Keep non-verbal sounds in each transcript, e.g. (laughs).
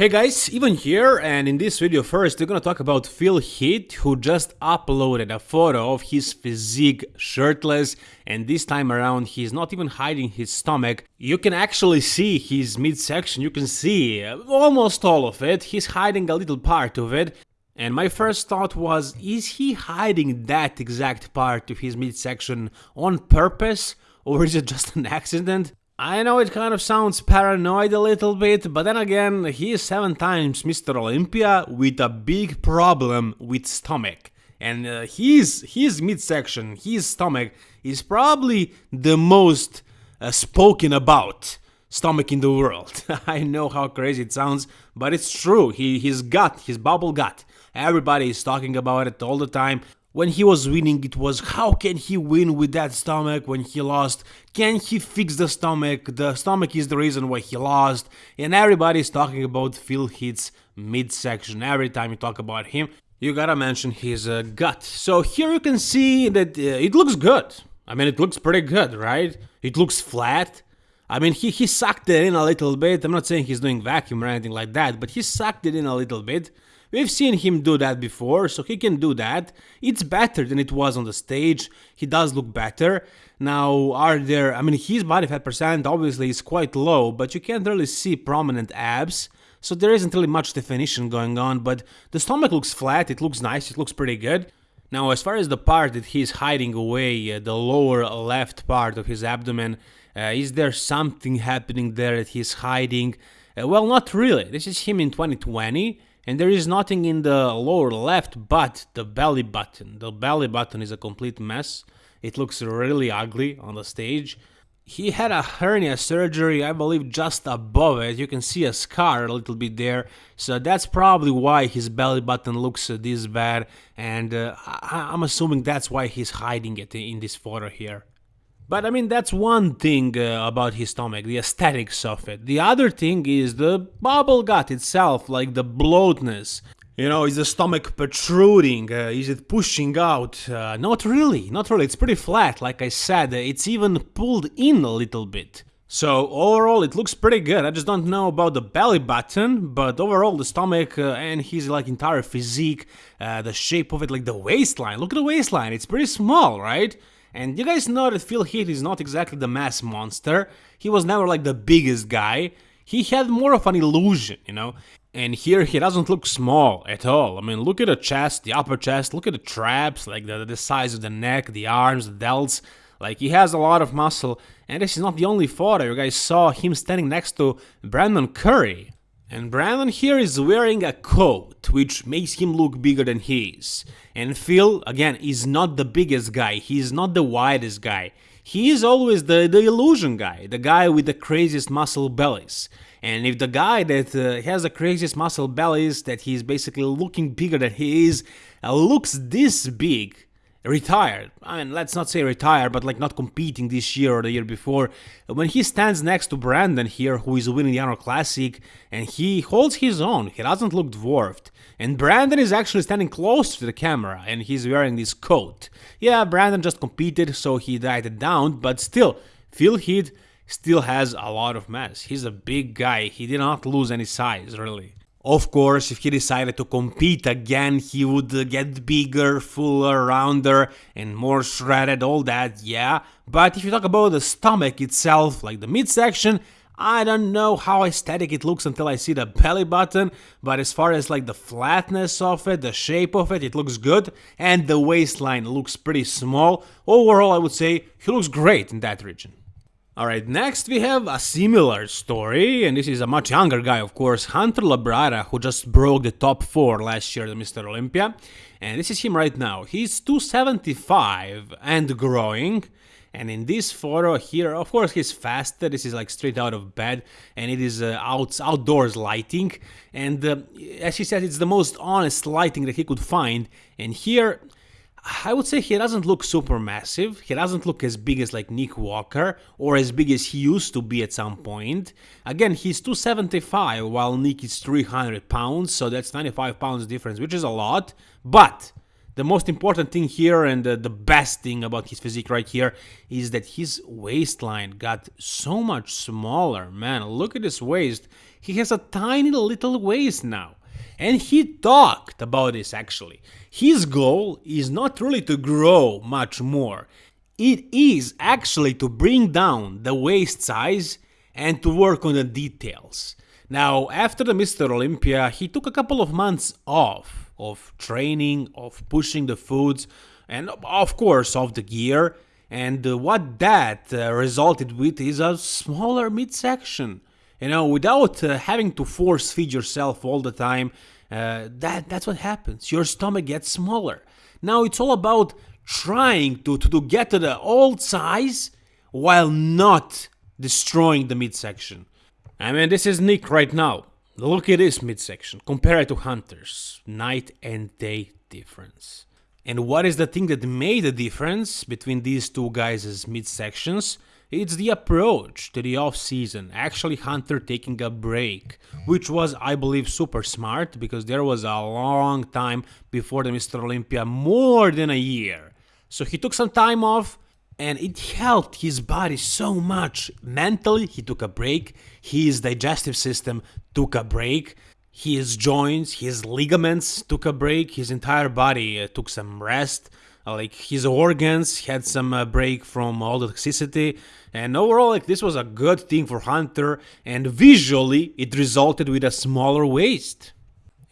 Hey guys, even here and in this video first we're gonna talk about Phil Heath who just uploaded a photo of his physique shirtless and this time around he's not even hiding his stomach. You can actually see his midsection, you can see almost all of it, he's hiding a little part of it. And my first thought was, is he hiding that exact part of his midsection on purpose? Or is it just an accident? I know it kind of sounds paranoid a little bit, but then again, he is seven times Mr. Olympia with a big problem with stomach. And uh, his, his midsection, his stomach, is probably the most uh, spoken about stomach in the world. (laughs) I know how crazy it sounds, but it's true. He, his gut, his bubble gut, everybody is talking about it all the time. When he was winning, it was how can he win with that stomach when he lost? Can he fix the stomach? The stomach is the reason why he lost. And everybody's talking about Phil Heath's midsection. Every time you talk about him, you gotta mention his uh, gut. So here you can see that uh, it looks good. I mean, it looks pretty good, right? It looks flat. I mean, he, he sucked it in a little bit. I'm not saying he's doing vacuum or anything like that, but he sucked it in a little bit. We've seen him do that before, so he can do that. It's better than it was on the stage. He does look better. Now, are there, I mean, his body fat percent obviously is quite low, but you can't really see prominent abs. So there isn't really much definition going on, but the stomach looks flat, it looks nice, it looks pretty good. Now, as far as the part that he's hiding away, uh, the lower left part of his abdomen, uh, is there something happening there that he's hiding? Uh, well, not really. This is him in 2020 and there is nothing in the lower left but the belly button. The belly button is a complete mess. It looks really ugly on the stage. He had a hernia surgery, I believe, just above it. You can see a scar a little bit there. So that's probably why his belly button looks this bad. And uh, I I'm assuming that's why he's hiding it in this photo here. But I mean, that's one thing uh, about his stomach, the aesthetics of it. The other thing is the bubble gut itself, like the bloatness. You know, is the stomach protruding? Uh, is it pushing out? Uh, not really, not really. It's pretty flat, like I said. It's even pulled in a little bit. So overall, it looks pretty good. I just don't know about the belly button, but overall, the stomach uh, and his like entire physique, uh, the shape of it, like the waistline. Look at the waistline. It's pretty small, right? And you guys know that Phil Heath is not exactly the mass monster. He was never like the biggest guy. He had more of an illusion, you know? And here he doesn't look small at all. I mean, look at the chest, the upper chest, look at the traps, like the, the size of the neck, the arms, the delts. Like, he has a lot of muscle. And this is not the only photo. You guys saw him standing next to Brandon Curry. And Brandon here is wearing a coat, which makes him look bigger than he is. And Phil, again, is not the biggest guy, he is not the widest guy. He is always the, the illusion guy, the guy with the craziest muscle bellies. And if the guy that uh, has the craziest muscle bellies, that he's basically looking bigger than he is, uh, looks this big, retired. I mean, let's not say retired, but like not competing this year or the year before. When he stands next to Brandon here, who is winning the Arnold Classic, and he holds his own, he doesn't look dwarfed. And Brandon is actually standing close to the camera, and he's wearing this coat. Yeah, Brandon just competed, so he dieted down, but still, Phil Heath still has a lot of mass. He's a big guy, he did not lose any size, really. Of course, if he decided to compete again, he would get bigger, fuller, rounder, and more shredded, all that, yeah. But if you talk about the stomach itself, like the midsection, I don't know how aesthetic it looks until I see the belly button, but as far as like the flatness of it, the shape of it, it looks good, and the waistline looks pretty small. Overall, I would say he looks great in that region. Alright, next we have a similar story, and this is a much younger guy, of course, Hunter Labrada, who just broke the top 4 last year at Mr. Olympia. And this is him right now. He's 275 and growing. And in this photo here, of course, he's faster. This is like straight out of bed, and it is uh, out, outdoors lighting. And uh, as he said, it's the most honest lighting that he could find. And here, I would say he doesn't look super massive. He doesn't look as big as like Nick Walker or as big as he used to be at some point. Again, he's 275 while Nick is 300 pounds, so that's 95 pounds difference, which is a lot. But the most important thing here and the, the best thing about his physique right here is that his waistline got so much smaller. Man, look at his waist. He has a tiny little waist now. And he talked about this actually. His goal is not really to grow much more. It is actually to bring down the waist size and to work on the details. Now, after the Mr. Olympia, he took a couple of months off of training, of pushing the foods, and of course of the gear. And uh, what that uh, resulted with is a smaller midsection. You know, without uh, having to force feed yourself all the time, uh, that that's what happens. Your stomach gets smaller. Now it's all about trying to, to, to get to the old size while not destroying the midsection. I mean, this is Nick right now. Look at this midsection. Compare it to Hunter's. Night and day difference. And what is the thing that made the difference between these two guys' midsections? It's the approach to the off-season, actually Hunter taking a break, which was, I believe, super smart because there was a long time before the Mr. Olympia, more than a year. So he took some time off and it helped his body so much. Mentally, he took a break, his digestive system took a break, his joints, his ligaments took a break, his entire body uh, took some rest. Uh, like his organs had some uh, break from all the toxicity. And overall like this was a good thing for hunter and visually it resulted with a smaller waist.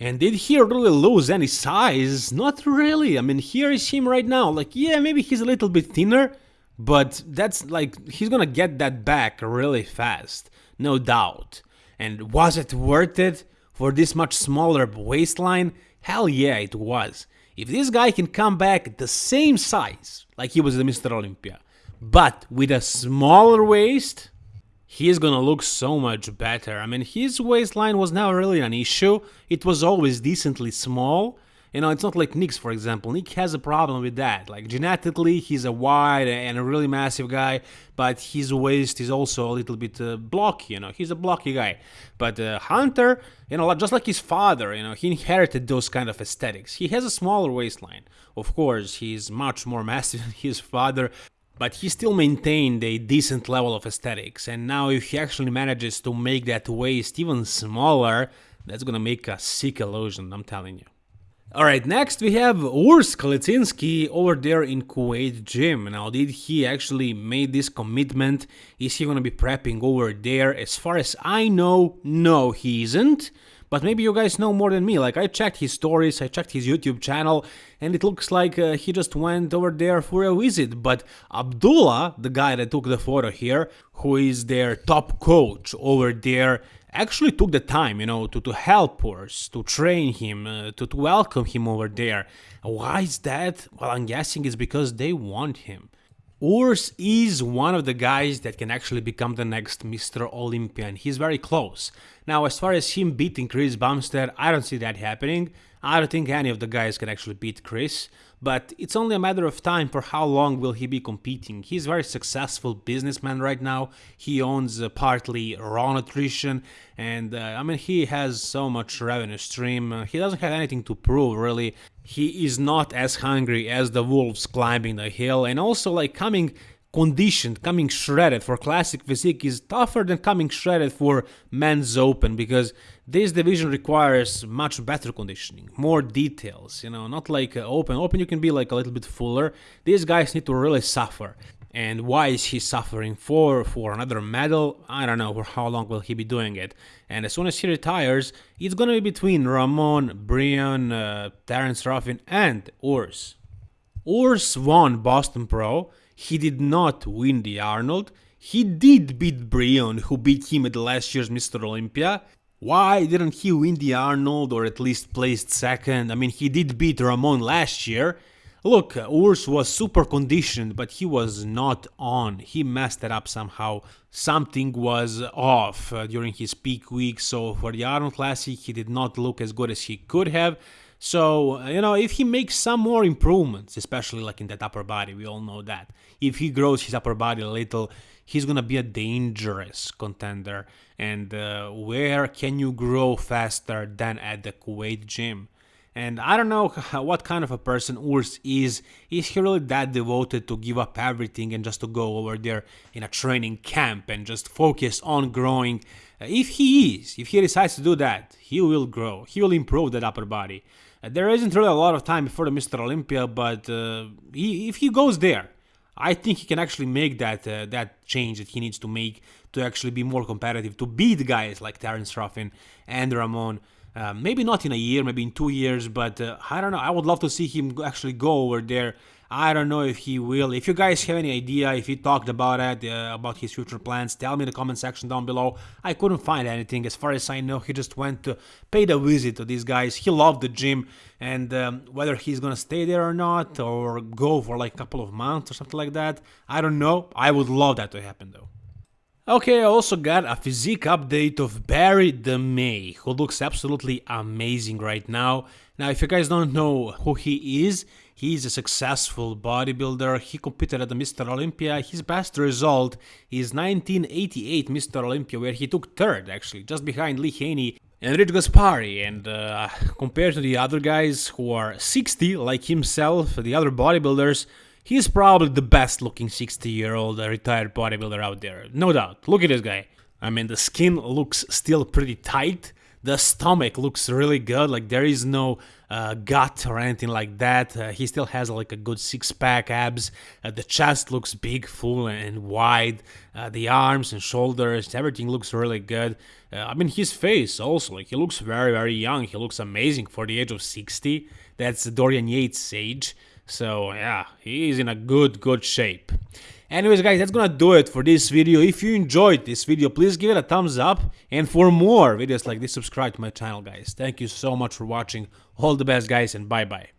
And did he really lose any size? Not really. I mean here is him right now. Like yeah maybe he's a little bit thinner but that's like he's gonna get that back really fast no doubt. And was it worth it for this much smaller waistline? Hell yeah it was if this guy can come back the same size like he was the Mr. Olympia, but with a smaller waist, he's gonna look so much better. I mean, his waistline was never really an issue. It was always decently small, you know, it's not like Nick's, for example. Nick has a problem with that. Like, genetically, he's a wide and a really massive guy, but his waist is also a little bit uh, blocky, you know. He's a blocky guy. But uh, Hunter, you know, just like his father, you know, he inherited those kind of aesthetics. He has a smaller waistline. Of course, he's much more (laughs) massive than his father, but he still maintained a decent level of aesthetics. And now, if he actually manages to make that waist even smaller, that's gonna make a sick illusion, I'm telling you. Alright, next we have Urs Kalecinski over there in Kuwait gym. Now, did he actually made this commitment? Is he gonna be prepping over there? As far as I know, no, he isn't. But maybe you guys know more than me. Like, I checked his stories, I checked his YouTube channel, and it looks like uh, he just went over there for a visit. But Abdullah, the guy that took the photo here, who is their top coach over there, actually took the time, you know, to, to help us, to train him, uh, to, to welcome him over there. Why is that? Well, I'm guessing it's because they want him. Urs is one of the guys that can actually become the next Mr. Olympian. He's very close. Now, as far as him beating Chris Bumstead, I don't see that happening. I don't think any of the guys can actually beat Chris, but it's only a matter of time for how long will he be competing. He's a very successful businessman right now. He owns uh, partly Raw Nutrition, and uh, I mean he has so much revenue stream. Uh, he doesn't have anything to prove really. He is not as hungry as the wolves climbing the hill, and also like coming conditioned, coming shredded for classic physique is tougher than coming shredded for men's open because this division requires much better conditioning, more details, you know, not like uh, open. Open you can be like a little bit fuller. These guys need to really suffer. And why is he suffering for? For another medal? I don't know. For how long will he be doing it? And as soon as he retires, it's gonna be between Ramon, Brian, uh, Terence Ruffin, and Urs. Urs won Boston Pro he did not win the Arnold. He did beat Breon, who beat him at last year's Mr. Olympia. Why didn't he win the Arnold or at least placed second? I mean, he did beat Ramon last year. Look, Urs was super conditioned, but he was not on. He messed it up somehow. Something was off uh, during his peak week, so for the Arnold Classic, he did not look as good as he could have. So, you know, if he makes some more improvements, especially like in that upper body, we all know that. If he grows his upper body a little, he's gonna be a dangerous contender. And uh, where can you grow faster than at the Kuwait gym? And I don't know (laughs) what kind of a person Urs is. Is he really that devoted to give up everything and just to go over there in a training camp and just focus on growing? If he is, if he decides to do that, he will grow. He will improve that upper body. There isn't really a lot of time before the Mr. Olympia, but uh, he, if he goes there, I think he can actually make that uh, that change that he needs to make to actually be more competitive, to beat guys like Terence Ruffin and Ramon. Uh, maybe not in a year, maybe in two years, but uh, I don't know. I would love to see him actually go over there I don't know if he will. If you guys have any idea, if he talked about it, uh, about his future plans, tell me in the comment section down below. I couldn't find anything. As far as I know, he just went to pay the visit to these guys. He loved the gym, and um, whether he's gonna stay there or not, or go for like a couple of months or something like that, I don't know. I would love that to happen though. Okay, I also got a physique update of Berry DeMey, who looks absolutely amazing right now. Now, if you guys don't know who he is, he's a successful bodybuilder. He competed at the Mr. Olympia. His best result is 1988 Mr. Olympia, where he took third, actually, just behind Lee Haney and Rich Gaspari. And uh, compared to the other guys who are 60, like himself, the other bodybuilders, He's probably the best looking 60 year old retired bodybuilder out there, no doubt. Look at this guy. I mean, the skin looks still pretty tight. The stomach looks really good, like there is no uh, gut or anything like that. Uh, he still has like a good six pack abs. Uh, the chest looks big, full, and wide. Uh, the arms and shoulders, everything looks really good. Uh, I mean, his face also, like he looks very, very young. He looks amazing for the age of 60. That's Dorian Yates' age. So yeah, he's in a good, good shape. Anyways guys, that's gonna do it for this video. If you enjoyed this video, please give it a thumbs up. And for more videos like this, subscribe to my channel guys. Thank you so much for watching. All the best guys and bye bye.